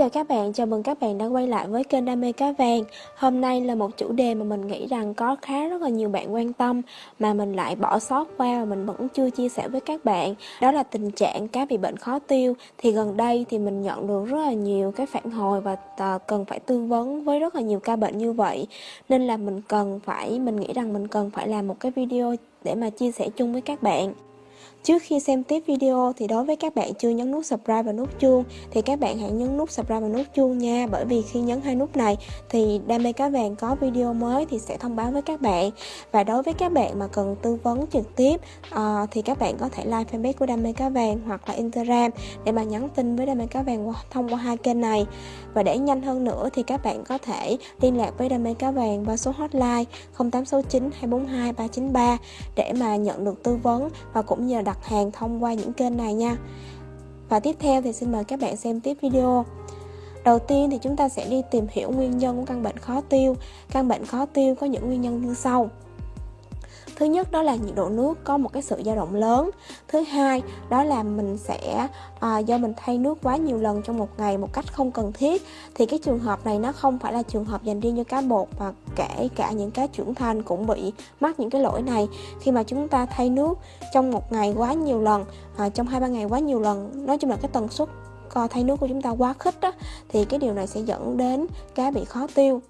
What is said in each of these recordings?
chào các bạn, chào mừng các bạn đã quay lại với kênh Đam mê cá vàng. Hôm nay là một chủ đề mà mình nghĩ rằng có khá rất là nhiều bạn quan tâm Mà mình lại bỏ sót qua và mình vẫn chưa chia sẻ với các bạn. Đó là tình trạng cá bị bệnh khó tiêu. Thì gần đây thì mình nhận được rất là nhiều cái phản hồi và à, cần phải tư vấn với rất là nhiều ca bệnh như vậy. Nên là mình cần phải, mình nghĩ rằng mình cần phải làm một cái video để mà chia sẻ chung với các bạn. Trước khi xem tiếp video thì đối với các bạn chưa nhấn nút subscribe và nút chuông thì các bạn hãy nhấn nút subscribe và nút chuông nha. Bởi vì khi nhấn hai nút này thì đam mê cá vàng có video mới thì sẽ thông báo với các bạn. Và đối với các bạn mà cần tư vấn trực tiếp uh, thì các bạn có thể like fanpage của đam mê cá vàng hoặc là Instagram để mà nhắn tin với đam mê cá vàng thông qua hai kênh này. Và để nhanh hơn nữa thì các bạn có thể liên lạc với đam mê cá vàng qua số hotline 0869 242 393 để mà nhận được tư vấn và cũng như là đặt hàng thông qua những kênh này nha. Và tiếp theo thì xin mời các bạn xem tiếp video. Đầu tiên thì chúng ta sẽ đi tìm hiểu nguyên nhân của căn bệnh khó tiêu. Căn bệnh khó tiêu có những nguyên nhân như sau thứ nhất đó là nhiệt độ nước có một cái sự dao động lớn. Thứ hai đó là mình sẽ à, do mình thay nước quá nhiều lần trong một ngày một cách không cần thiết thì cái trường hợp này nó không phải là trường hợp dành riêng cho cá bột mà kể cả những cá trưởng thành cũng bị mắc những cái lỗi này. Khi mà chúng ta thay nước trong một ngày quá nhiều lần à, trong hai ba ngày quá nhiều lần nói chung là cái tần suất thay nước của chúng ta quá khích đó, thì cái điều này sẽ dẫn đến cá bị khó tiêu.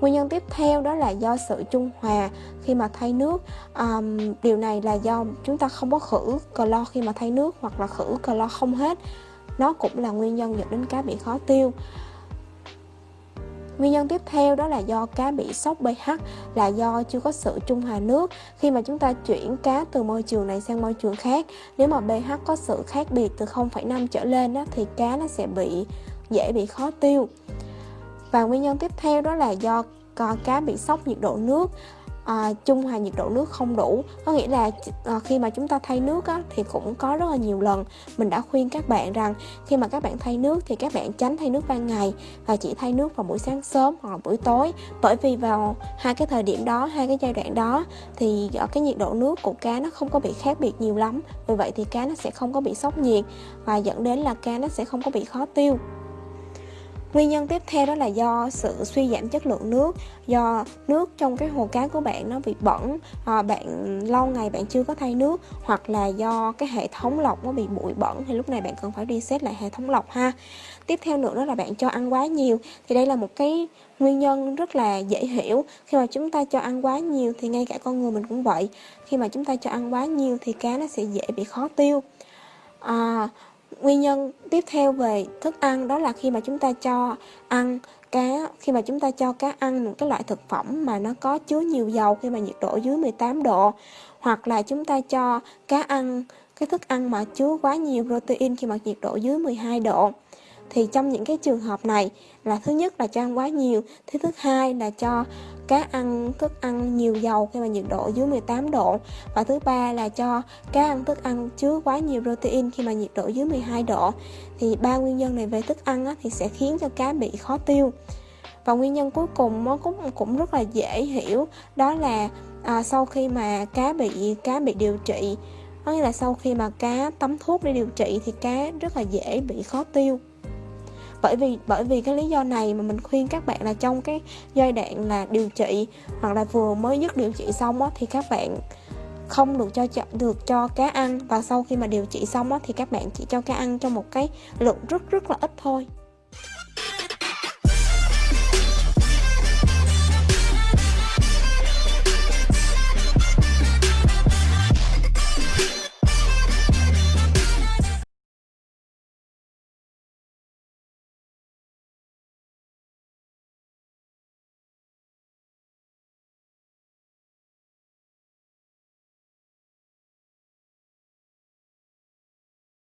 Nguyên nhân tiếp theo đó là do sự trung hòa khi mà thay nước. Um, Điều này là do chúng ta không có khử clo khi mà thay nước hoặc là khử clo không hết. Nó cũng là nguyên nhân dẫn đến cá bị khó tiêu. Nguyên nhân tiếp theo đó là do cá bị sốc pH là do chưa có sự trung hòa nước. Khi mà chúng ta chuyển cá từ môi trường này sang môi trường khác, nếu mà pH có sự khác biệt từ 0,5 trở lên đó, thì cá nó sẽ bị dễ bị khó tiêu và nguyên nhân tiếp theo đó là do cá bị sốc nhiệt độ nước à, trung hòa nhiệt độ nước không đủ. Có nghĩa là à, khi mà chúng ta thay nước á, thì cũng có rất là nhiều lần mình đã khuyên các bạn rằng khi mà các bạn thay nước thì các bạn tránh thay nước ban ngày và chỉ thay nước vào buổi sáng sớm hoặc là buổi tối. Bởi vì vào hai cái thời điểm đó hai cái giai đoạn đó thì ở cái nhiệt độ nước của cá nó không có bị khác biệt nhiều lắm. Vì vậy thì cá nó sẽ không có bị sốc nhiệt và dẫn đến là cá nó sẽ không có bị khó tiêu. Nguyên nhân tiếp theo đó là do sự suy giảm chất lượng nước Do nước trong cái hồ cá của bạn nó bị bẩn à, Bạn lâu ngày bạn chưa có thay nước Hoặc là do cái hệ thống lọc nó bị bụi bẩn Thì lúc này bạn cần phải reset lại hệ thống lọc ha. Tiếp theo nữa đó là bạn cho ăn quá nhiều Thì đây là một cái nguyên nhân rất là dễ hiểu. Khi mà chúng ta cho ăn quá nhiều thì ngay cả con người mình cũng vậy Khi mà chúng ta cho ăn quá nhiều thì cá nó sẽ dễ bị khó tiêu. À, Nguyên nhân tiếp theo về thức ăn đó là khi mà chúng ta cho ăn cá, khi mà chúng ta cho cá ăn một cái loại thực phẩm mà nó có chứa nhiều dầu khi mà nhiệt độ dưới 18 độ, hoặc là chúng ta cho cá ăn, cái thức ăn mà chứa quá nhiều protein khi mà nhiệt độ dưới 12 độ thì trong những cái trường hợp này là thứ nhất là cho ăn quá nhiều thứ thứ hai là cho cá ăn thức ăn nhiều dầu khi mà nhiệt độ dưới 18 độ. Và thứ ba là cho cá ăn thức ăn chứa quá nhiều protein khi mà nhiệt độ dưới 12 độ. Thì ba nguyên nhân này về thức ăn á, thì sẽ khiến cho cá bị khó tiêu. Và nguyên nhân cuối cùng nó cũng cũng rất là dễ hiểu đó là à, sau khi mà cá bị cá bị điều trị có nghĩa là sau khi mà cá tắm thuốc để điều trị thì cá rất là dễ bị khó tiêu bởi vì bởi vì cái lý do này mà mình khuyên các bạn là trong cái giai đoạn là điều trị hoặc là vừa mới dứt điều trị xong á, thì các bạn không được cho được cho cá ăn. Và sau khi mà điều trị xong á, thì các bạn chỉ cho cá ăn trong một cái lượng rất rất là ít thôi.